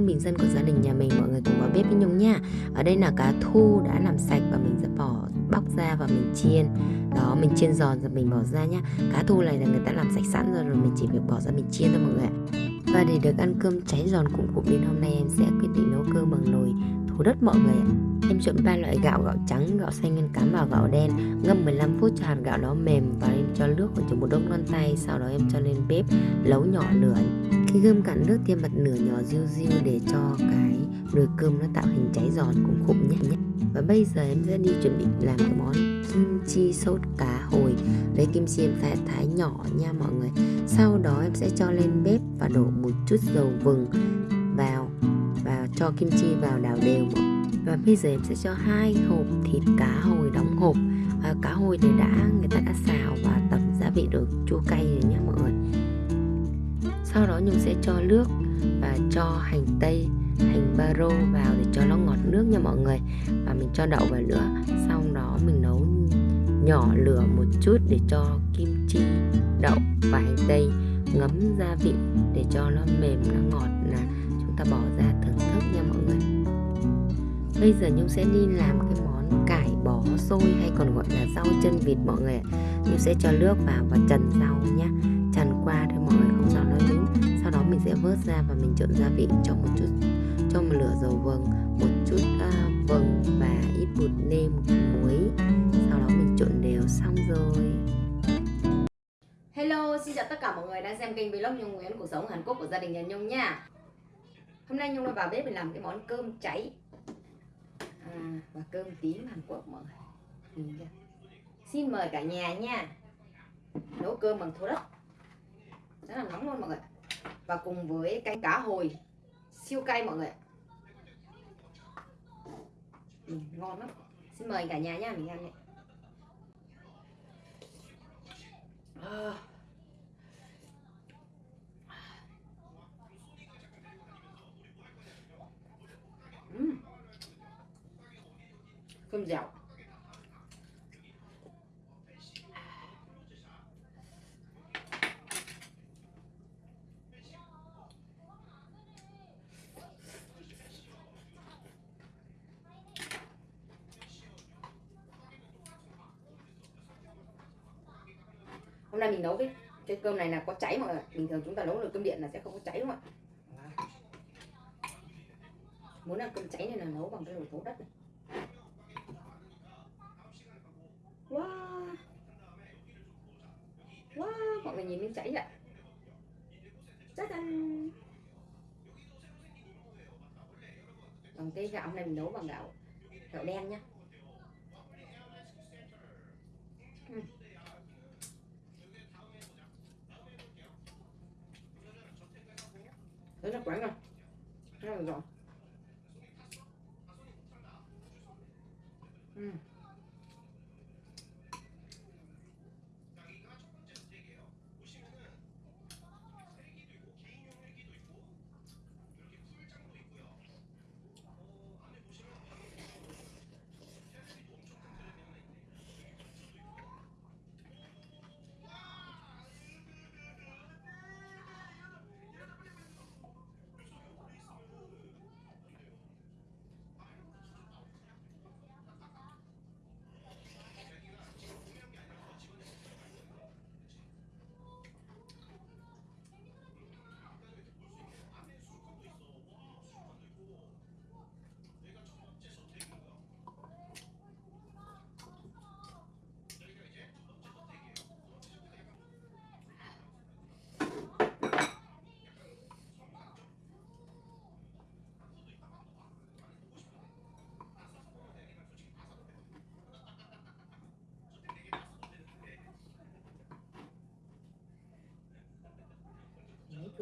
cơm bình dân của gia đình nhà mình mọi người cùng vào bếp với Nhung nha. Ở đây là cá thu đã làm sạch và mình sẽ bỏ bóc ra và mình chiên. Đó mình chiên giòn rồi mình bỏ ra nhá. Cá thu này là người ta làm sạch sẵn rồi rồi mình chỉ việc bỏ ra mình chiên thôi mọi người Và để được ăn cơm cháy giòn cụm cụm nên hôm nay em sẽ quyết định nấu cơm bằng nồi thủ đất mọi người ạ. Em chọn ba loại gạo, gạo trắng, gạo xanh nguyên cám và gạo đen. Ngâm 15 phút cho hạt gạo nó mềm và em cho nước khoảng chừng một đống ngón tay Sau đó em cho lên bếp nấu nhỏ lửa. Khi gươm cạn nước thêm em bật nhỏ riu riu để cho cái nồi cơm nó tạo hình cháy giòn cũng khủng nhé Và bây giờ em sẽ đi chuẩn bị làm cái món kim chi sốt cá hồi Lấy kim chi em phải thái nhỏ nha mọi người. Sau đó em sẽ cho lên bếp và đổ một chút dầu vừng vào và cho kim chi vào đảo đều. Và bây giờ em sẽ cho hai hộp thịt cá hồi đóng hộp. À, cá hồi thì đã người ta đã xào và tẩm gia vị được chua cay rồi nhé mọi người sau đó nhung sẽ cho nước và cho hành tây, hành baro vào để cho nó ngọt nước nha mọi người. Và mình cho đậu vào nữa. Sau đó mình nấu nhỏ lửa một chút để cho kim chi đậu và hành tây ngấm gia vị để cho nó mềm, nó ngọt là chúng ta bỏ ra thưởng thức nha mọi người. Bây giờ Nhung sẽ đi làm cái món cải bó xôi hay còn gọi là rau chân vịt mọi người ạ. Nhung sẽ cho nước vào và trần rau nhé vớt ra và mình trộn gia vị cho một chút cho một lửa dầu vừng một chút à, uh, vừng và ít bột nêm muối. Sau đó mình trộn đều xong rồi. Hello, xin chào tất cả mọi người đang xem kênh vlog Nhung Nguyễn cuộc sống Hàn Quốc của gia đình nhà Nhung nha. Hôm nay Nhung đã vào bếp để làm cái món cơm cháy. À, và cơm tím Hàn Quốc mọi người. Xin mời cả nhà nha. Nấu cơm bằng thố đất. Rất là nóng luôn mọi người và cùng với canh cá hồi. Siêu cay mọi người ừ, Ngon lắm. Xin mời cả nhà nha mình ăn này à. Uhm. cơm dẻo. Hôm nay mình nấu cái cái cơm này là có cháy mọi người bình thường chúng ta nấu nồi cơm điện là sẽ không có cháy đúng không ạ? Muốn ăn cơm cháy nên là nấu bằng cái nồi thố đất. Này wow. Wow, mọi người nhìn miếng cháy vậy ăn. Còn cái gạo này mình nấu bằng gạo gạo đen nhá.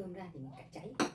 Cơm ra thì mình cắt cháy.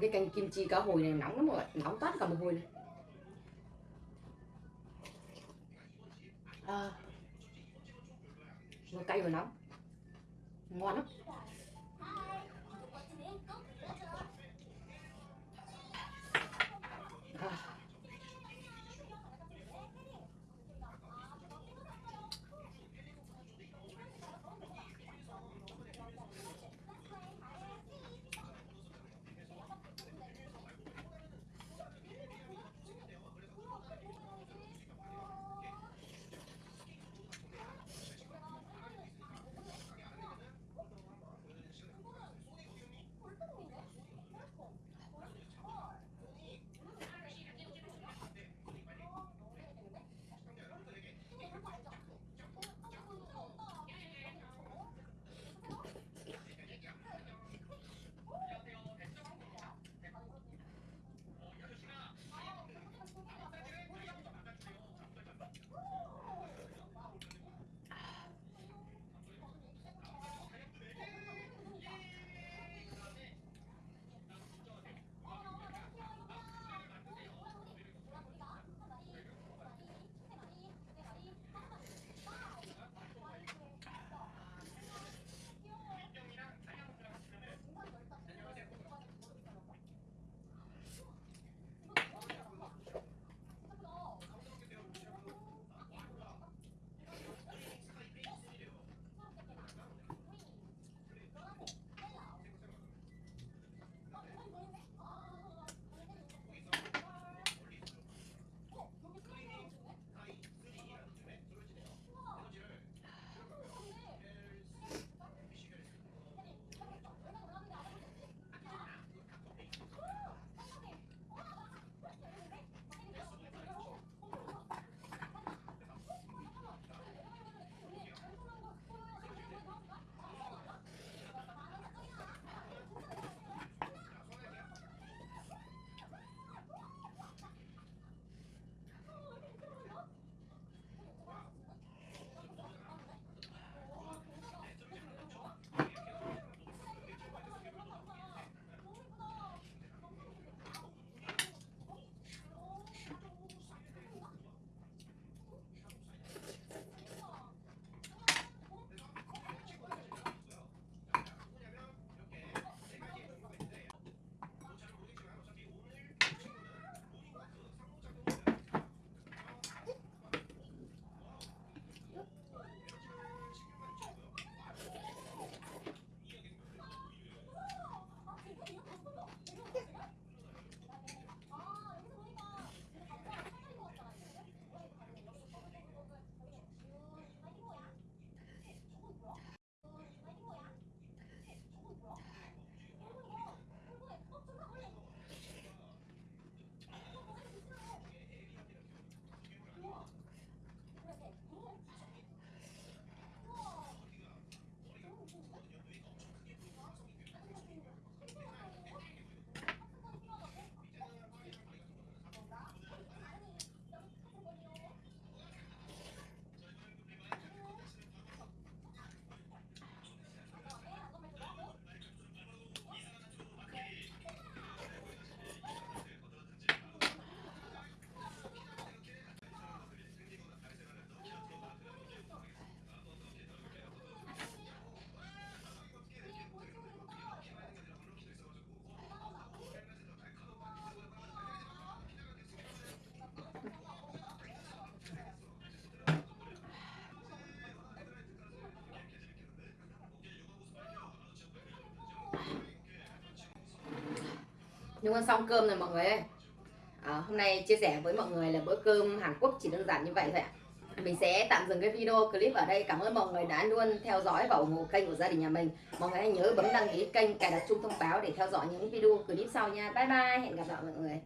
Ăn cái canh kim chi cá hồi này nóng lắm rồi nóng toát cả mồ hôi này. À, vừa cay vừa nóng. Ngon lắm. Nhưng ăn xong cơm rồi mọi người ơi. À, Hôm nay chia sẻ với mọi người là bữa cơm Hàn Quốc chỉ đơn giản như vậy thôi ạ. Mình sẽ tạm dừng cái video clip ở đây. Cảm ơn mọi người đã luôn theo dõi và ủng hộ kênh của gia đình nhà mình. Mọi người hãy nhớ bấm đăng ký kênh cài đặt chuông thông báo để theo dõi những video clip sau nha. Bye bye. Hẹn gặp lại mọi người.